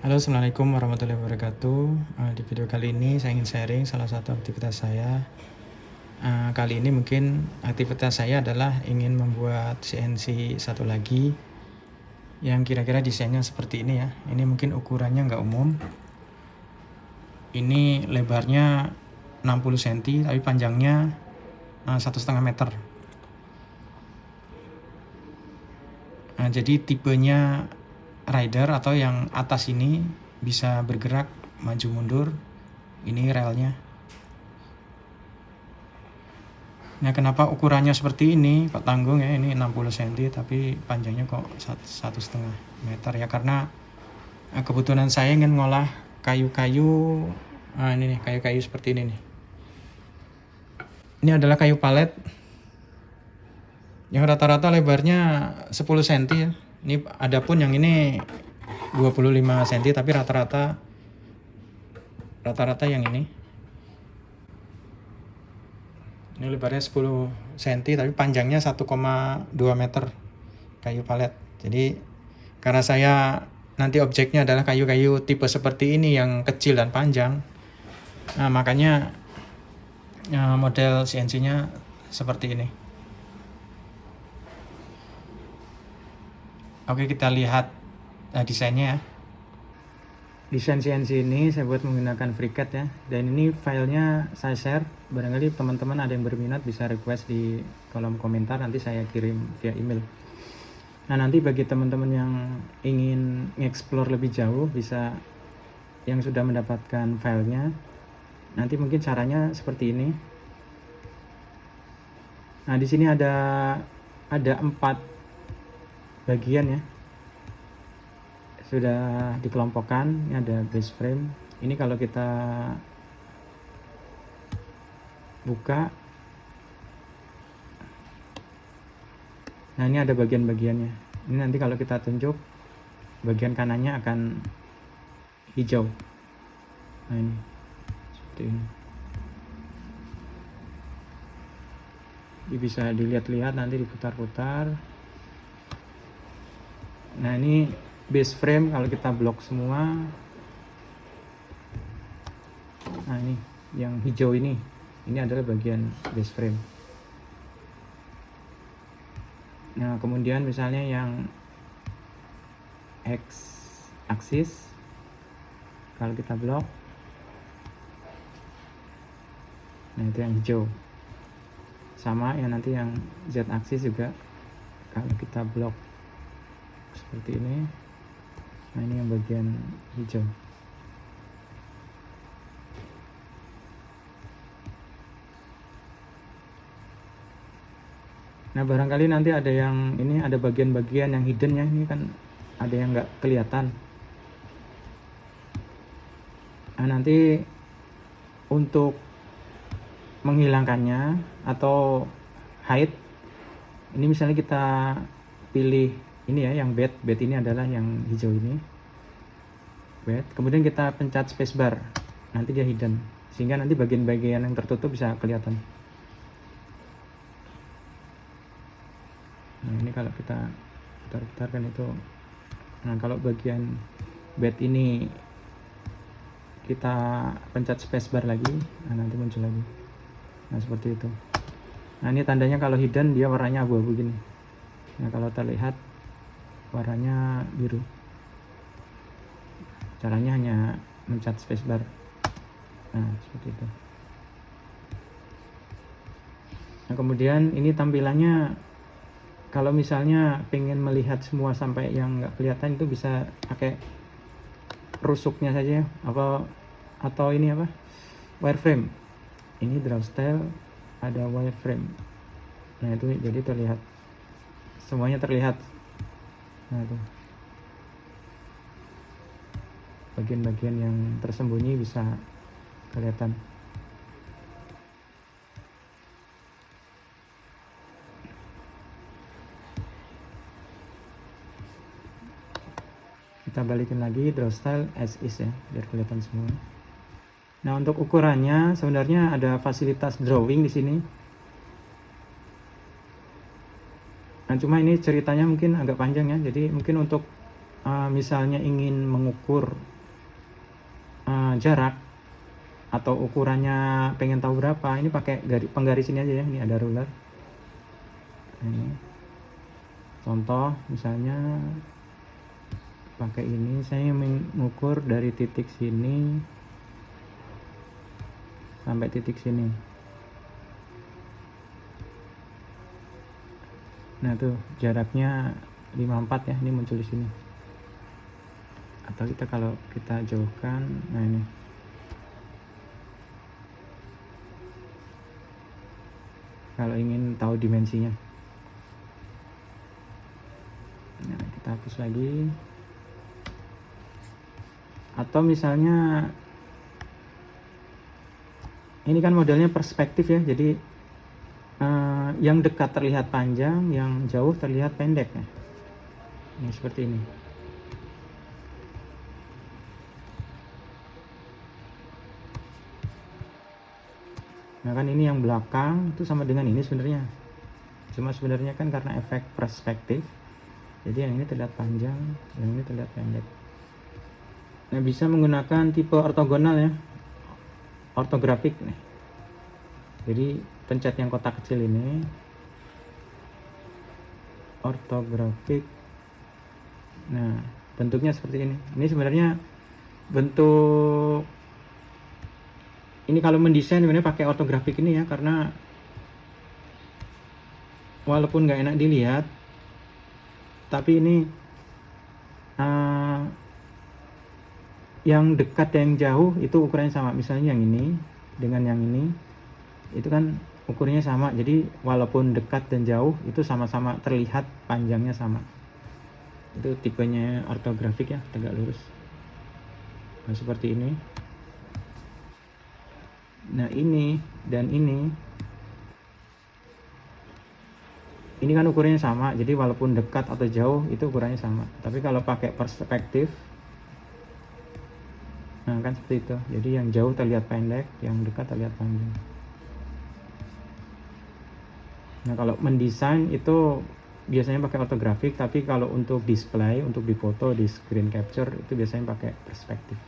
Halo Assalamualaikum warahmatullahi wabarakatuh. Uh, Di video kali ini saya ingin sharing salah satu aktivitas saya. Uh, Kali ini mungkin aktivitas saya adalah ingin membuat CNC satu lagi Yang kira-kira desainnya seperti ini ya. Ini mungkin ukurannya nggak umum. Ini lebarnya 60 cm tapi panjangnya uh, satu setengah meter. Nah, jadi tipenya rider atau yang atas ini bisa bergerak maju mundur. Ini relnya. Nah, kenapa ukurannya seperti ini? Kok tanggung ya? Ini 60 cm tapi panjangnya kok satu setengah meter ya karena eh, kebutuhan saya ingin ngolah kayu-kayu nah ini nih kayu-kayu seperti ini nih ini adalah kayu palet yang rata-rata lebarnya 10 cm ya ini ada pun yang ini 25 cm tapi rata-rata rata-rata yang ini. Ini lebarnya 10 cm tapi panjangnya 1,2 meter kayu palet. Jadi karena saya nanti objeknya adalah kayu-kayu tipe seperti ini yang kecil dan panjang nah makanya eh, model CNC nya seperti ini Oke kita lihat nah, desainnya ya. Desain CNC ini saya buat menggunakan FreeCAD ya. Dan ini filenya saya share. Barangkali teman-teman ada yang berminat bisa request di kolom komentar. Nanti saya kirim via email. Nah nanti bagi teman-teman yang ingin explore lebih jauh bisa yang sudah mendapatkan filenya. Nanti mungkin caranya seperti ini. Nah di sini ada ada empat bagian ya. Sudah dikelompokkan ini ada base frame. Ini kalau kita buka. Nah ini ada bagian-bagiannya. Ini nanti kalau kita tunjuk bagian kanannya akan hijau. Nah ini. Seperti ini. Ini bisa dilihat-lihat nanti diputar-putar nah ini base frame kalau kita blok semua. Nah ini yang hijau ini. Ini adalah bagian base frame. Nah kemudian misalnya yang X aksis kalau kita blok nah itu yang hijau. Sama yang nanti yang Z aksis juga kalau kita blok seperti ini. Nah ini yang bagian hijau. Nah barangkali nanti ada yang ini ada bagian-bagian yang hidden ya. Ini kan ada yang nggak kelihatan. Nah nanti untuk menghilangkannya atau hide ini misalnya kita pilih ini ya yang bed. Bed ini adalah yang hijau ini. Bed. Kemudian kita pencet spacebar nanti dia hidden. Sehingga nanti bagian-bagian yang tertutup bisa kelihatan. Nah ini kalau kita putar-putar kan itu. Nah kalau bagian bed ini kita pencet spacebar lagi. Nah nanti muncul lagi. Nah seperti itu. Nah ini tandanya kalau hidden dia warnanya abu-abu gini. Nah kalau terlihat warnanya biru. Caranya hanya mencet spacebar nah seperti itu. Nah kemudian ini tampilannya kalau misalnya pengen melihat semua sampai yang nggak kelihatan itu bisa pakai rusuknya saja apa atau ini apa? Wireframe. Ini draw style ada wireframe. Nah itu jadi terlihat. Semuanya terlihat nah itu bagian-bagian yang tersembunyi bisa kelihatan. Kita balikin lagi draw style as is ya biar kelihatan semua. Nah untuk ukurannya sebenarnya ada fasilitas drawing di sini Nah cuma ini ceritanya mungkin agak panjang ya, jadi mungkin untuk uh, misalnya ingin mengukur uh, jarak atau ukurannya pengen tahu berapa ini pakai garis penggaris ini aja ya ini ada ruler. Ini. Contoh misalnya pakai ini saya mengukur dari titik sini sampai titik sini nah tuh jaraknya 54 ya ini muncul di sini. Atau kita kalau kita jauhkan nah ini. Kalau ingin tahu dimensinya. Nah kita hapus lagi. Atau misalnya ini kan modelnya perspektif ya jadi uh, yang dekat terlihat panjang yang jauh terlihat pendek ya. Ini seperti ini. Nah kan ini yang belakang itu sama dengan ini sebenarnya. Cuma sebenarnya kan karena efek perspektif. Jadi yang ini terlihat panjang yang ini terlihat pendek. Nah bisa menggunakan tipe ortogonal ya. Ortografik nih. Jadi pencet yang kotak kecil ini. Ortografik Nah, bentuknya seperti ini. Ini sebenarnya bentuk ini kalau mendesain sebenarnya pakai ortografik ini ya karena walaupun nggak enak dilihat tapi ini uh, yang dekat yang jauh itu ukurannya sama. Misalnya yang ini dengan yang ini itu kan ukurannya sama. Jadi walaupun dekat dan jauh itu sama-sama terlihat panjangnya sama. Itu tipenya ortografik ya tegak lurus. Nah seperti ini. Nah ini dan ini. Ini kan ukurannya sama jadi walaupun dekat atau jauh itu ukurannya sama. Tapi kalau pakai perspektif nah kan seperti itu. Jadi yang jauh terlihat pendek yang dekat terlihat panjang nah kalau mendesain itu biasanya pakai ortografik tapi kalau untuk display untuk difoto di screen capture itu biasanya pakai perspektif.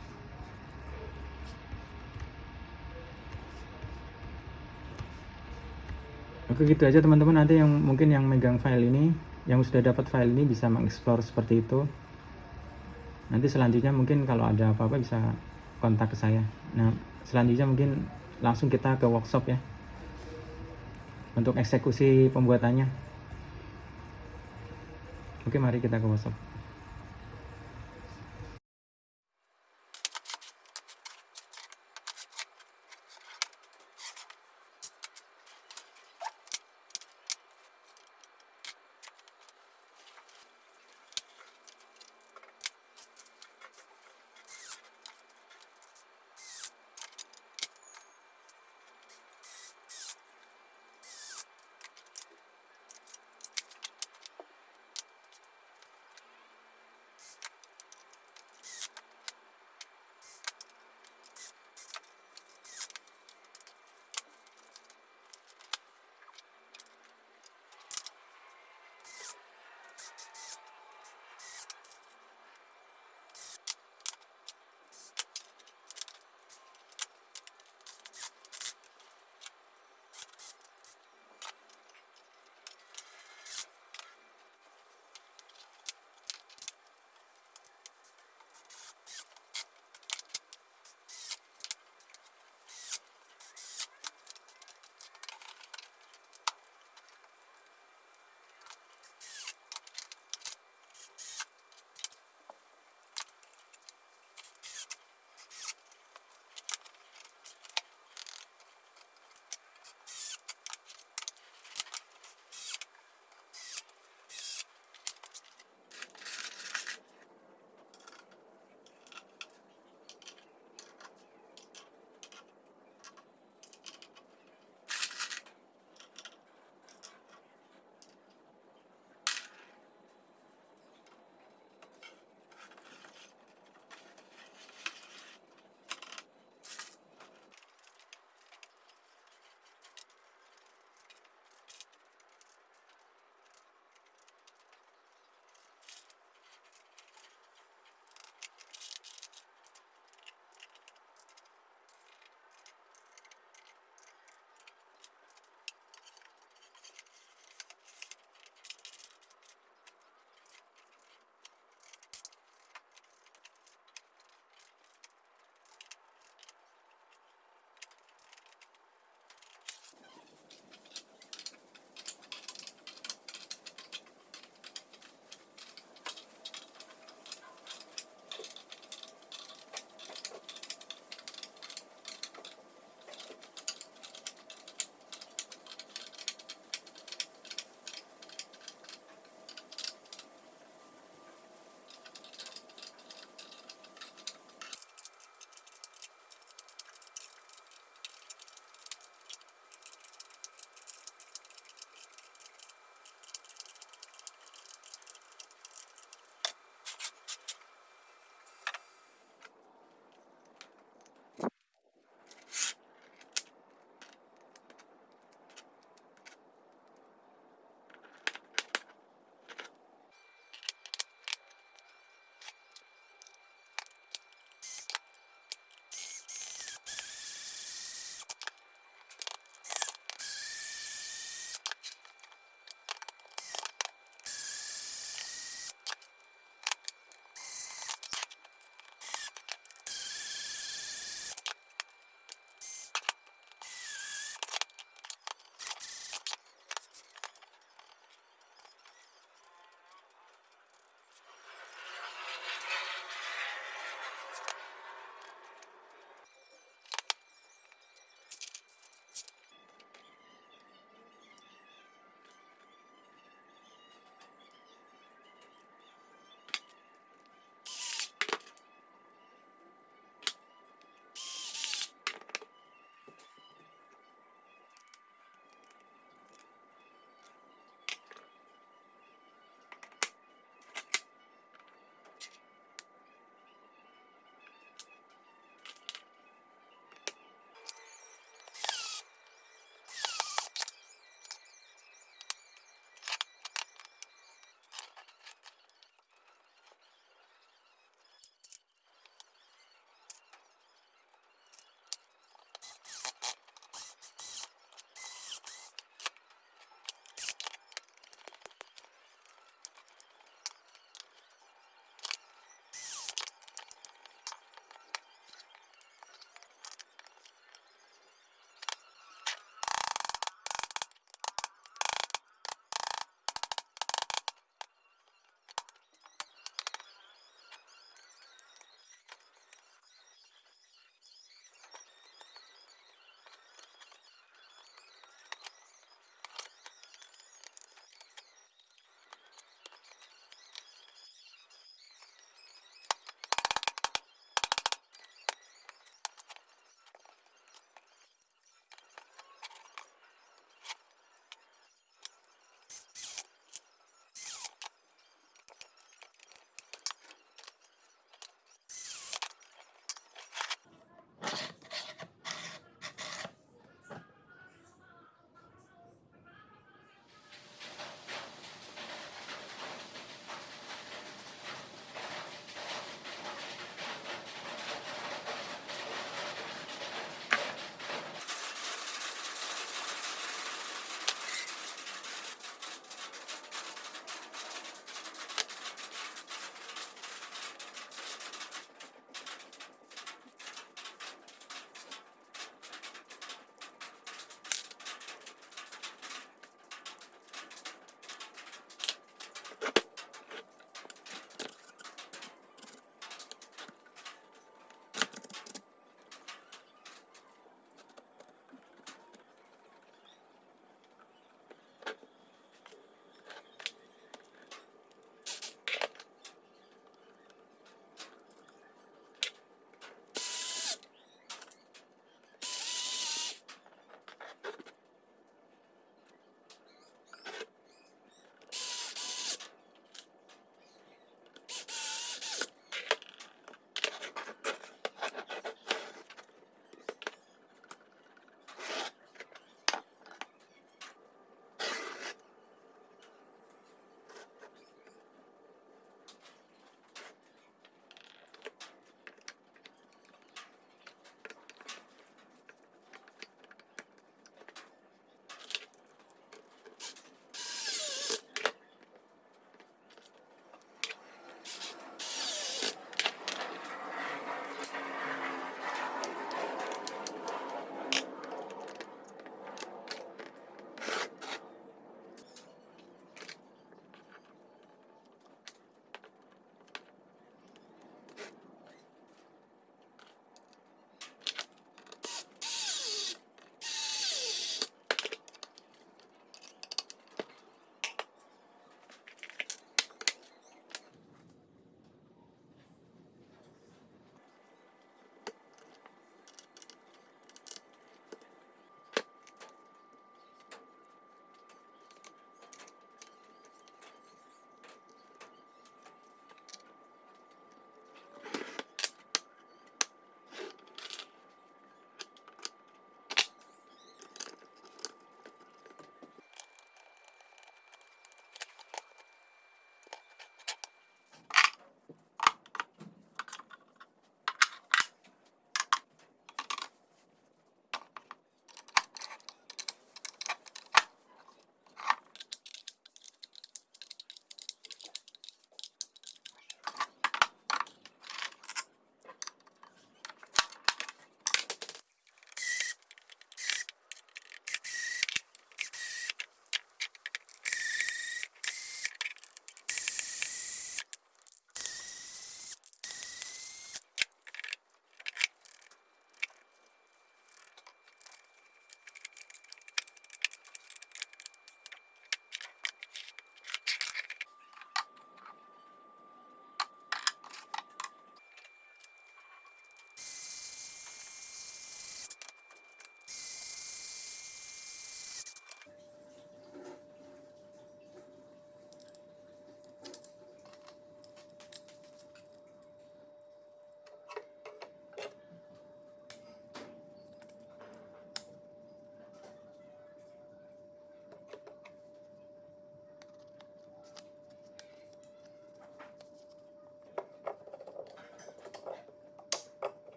Oke gitu aja teman-teman. Nanti yang mungkin yang megang file ini yang sudah dapat file ini bisa mengeksplor seperti itu. Nanti selanjutnya mungkin kalau ada apa-apa bisa kontak ke saya. Nah selanjutnya mungkin langsung kita ke workshop ya untuk eksekusi pembuatannya Oke, mari kita ke WhatsApp.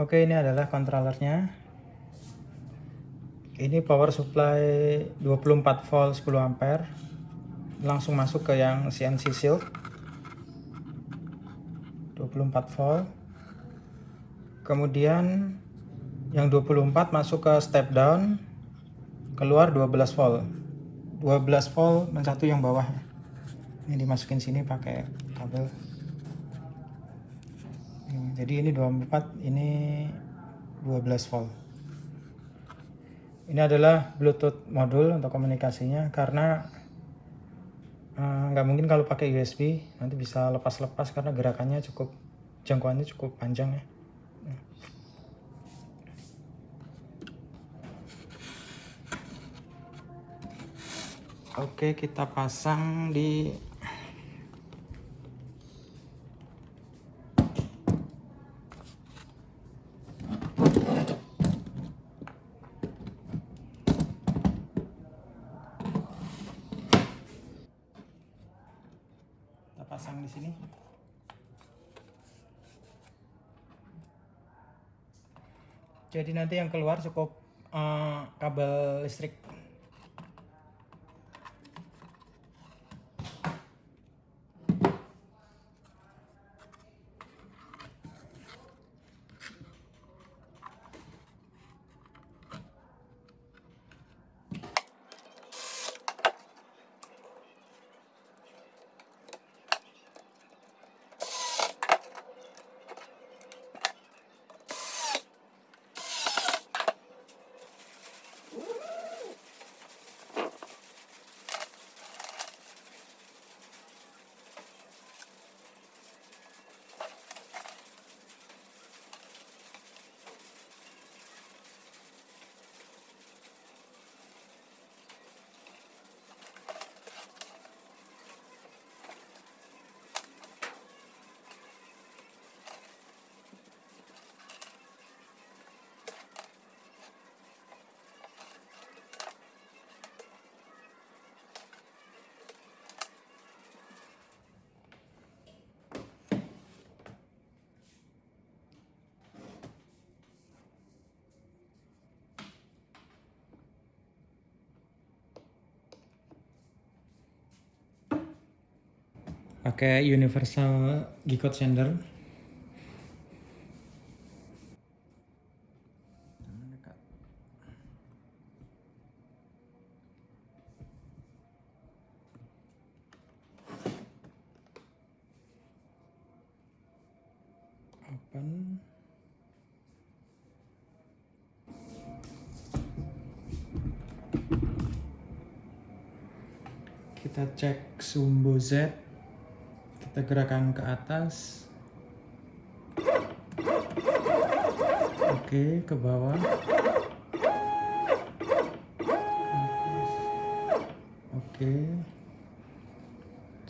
Oke, ini adalah controllernya. Ini power supply 24 volt 10 ampere. Langsung masuk ke yang CNC Shield. 24 volt. Kemudian yang 24 masuk ke step down keluar 12 volt 12 volt dan satu yang bawah ini dimasukin sini pakai kabel jadi ini 24 ini 12 volt. Ini adalah bluetooth modul untuk komunikasinya karena eh, nggak uh, mungkin kalau pakai USB nanti bisa lepas-lepas karena gerakannya cukup jangkauannya cukup panjang ya. Oke, kita pasang di kita pasang di sini. Jadi nanti yang keluar cukup uh, kabel listrik pakai universal G-code sender. Open. Kita cek sumbu Z kita gerakan ke atas. Oke ke bawah. Oke.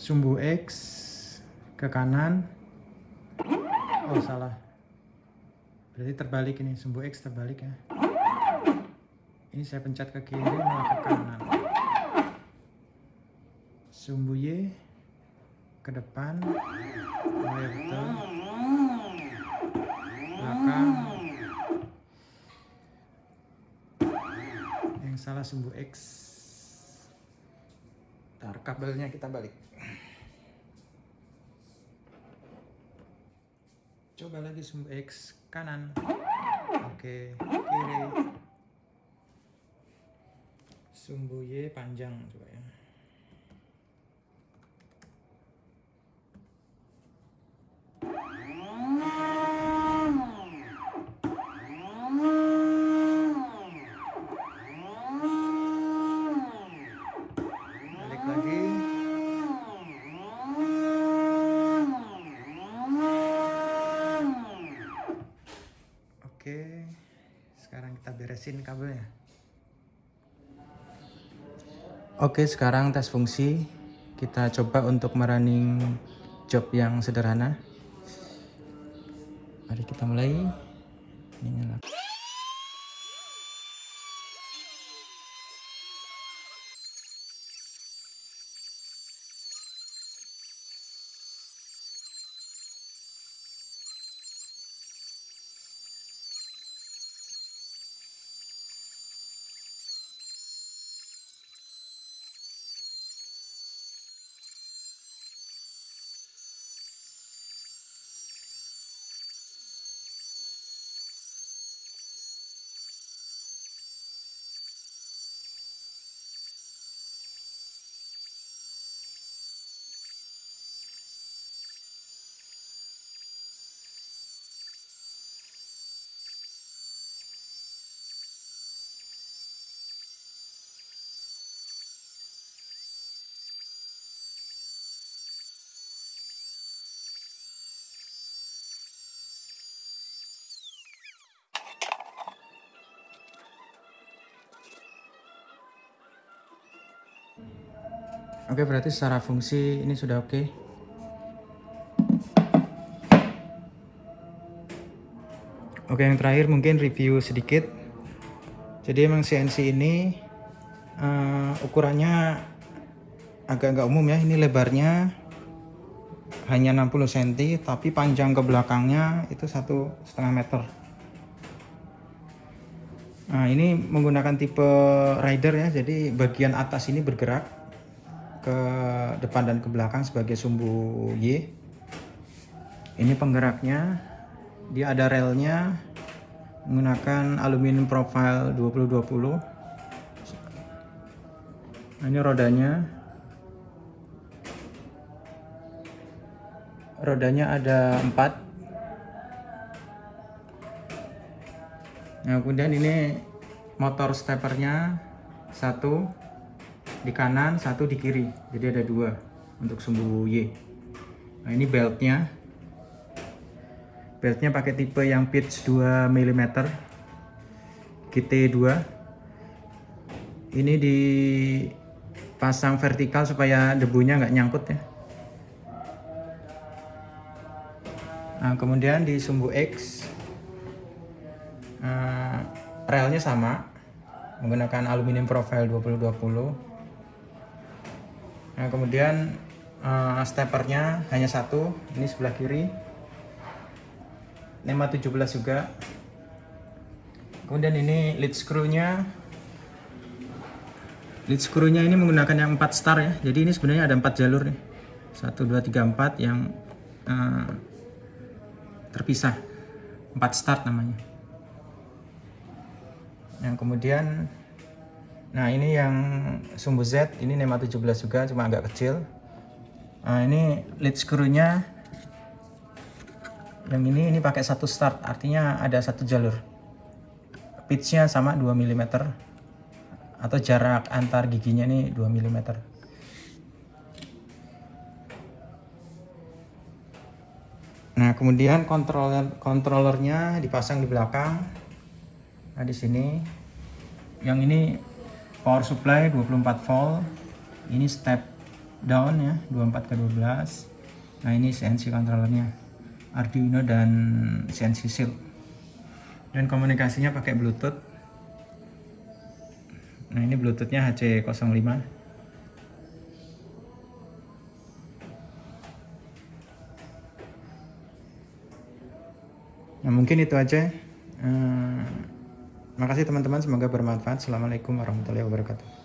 Sumbu X ke kanan. Oh salah. Berarti terbalik ini sumbu X terbalik ya. Ini saya pencet ke kiri malah ke kanan. Sumbu Y ke depan. Mulai betul. Belakang. Yang salah sumbu X. Tar kabelnya kita balik. Coba lagi sumbu X kanan. Oke kiri. Sumbu Y panjang coba ya Oke, sekarang tes fungsi. Kita coba untuk merunning job yang sederhana. Mari kita mulai. Oke, berarti secara fungsi ini sudah oke. Oke, yang terakhir mungkin review sedikit. Jadi emang CNC ini uh, ukurannya agak nggak umum ya. Ini lebarnya hanya 60 cm, tapi panjang ke belakangnya itu satu setengah meter. Nah, ini menggunakan tipe rider ya. Jadi bagian atas ini bergerak ke depan dan ke belakang sebagai sumbu Y. Ini penggeraknya. Dia ada relnya menggunakan aluminium profile 2020 nah, ini rodanya. Rodanya ada 4 nah kemudian ini motor steppernya satu di kanan satu di kiri. Jadi ada dua untuk sumbu Y. Nah ini beltnya. Beltnya pakai tipe yang pitch 2 mm GT2 ini dipasang vertikal supaya debunya nggak nyangkut ya. Nah kemudian di sumbu X uh, relnya sama menggunakan aluminium profile 2020 Nah kemudian uh, steppernya hanya satu, ini sebelah kiri. NEMA 17 juga. Kemudian ini lead screw-nya. Lead screw-nya ini menggunakan yang 4 star ya. Jadi ini sebenarnya ada 4 jalur nih. 1 2 3 4 yang uh, terpisah. 4 start namanya. Yang kemudian Nah ini yang sumbu Z, ini NEMA 17 juga, cuma agak kecil. Nah ini lead screw-nya yang ini ini pakai satu start, artinya ada satu jalur. Pitch-nya sama 2 mm atau jarak antar giginya ini 2 mm. Nah, kemudian controller controllernya dipasang di belakang. Nah, di sini yang ini power supply 24 volt. Ini step down ya 24 ke 12 nah ini CNC controllernya Arduino dan CNC Shield. Dan komunikasinya pakai bluetooth. Nah ini bluetoothnya HC05 nah mungkin itu aja. Uh, Makasih teman-teman, semoga bermanfaat. Assalamualaikum warahmatullahi wabarakatuh.